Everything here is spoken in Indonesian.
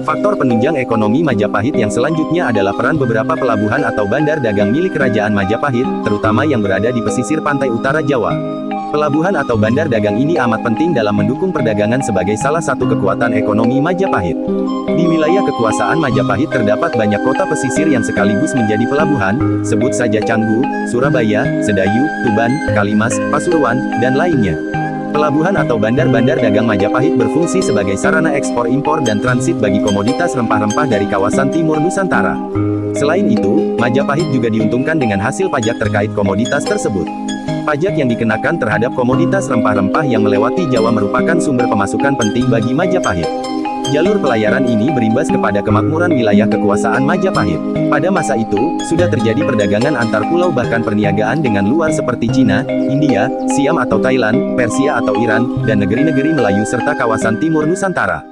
Faktor penunjang ekonomi Majapahit yang selanjutnya adalah peran beberapa pelabuhan atau bandar dagang milik Kerajaan Majapahit, terutama yang berada di pesisir pantai utara Jawa. Pelabuhan atau bandar dagang ini amat penting dalam mendukung perdagangan sebagai salah satu kekuatan ekonomi Majapahit. Di wilayah kekuasaan Majapahit terdapat banyak kota pesisir yang sekaligus menjadi pelabuhan, sebut saja Canggu, Surabaya, Sedayu, Tuban, Kalimas, Pasuruan, dan lainnya. Pelabuhan atau bandar-bandar dagang Majapahit berfungsi sebagai sarana ekspor impor dan transit bagi komoditas rempah-rempah dari kawasan timur Nusantara. Selain itu, Majapahit juga diuntungkan dengan hasil pajak terkait komoditas tersebut. Pajak yang dikenakan terhadap komoditas rempah-rempah yang melewati Jawa merupakan sumber pemasukan penting bagi Majapahit. Jalur pelayaran ini berimbas kepada kemakmuran wilayah kekuasaan Majapahit. Pada masa itu, sudah terjadi perdagangan antar pulau bahkan perniagaan dengan luar seperti Cina, India, Siam atau Thailand, Persia atau Iran, dan negeri-negeri Melayu serta kawasan timur Nusantara.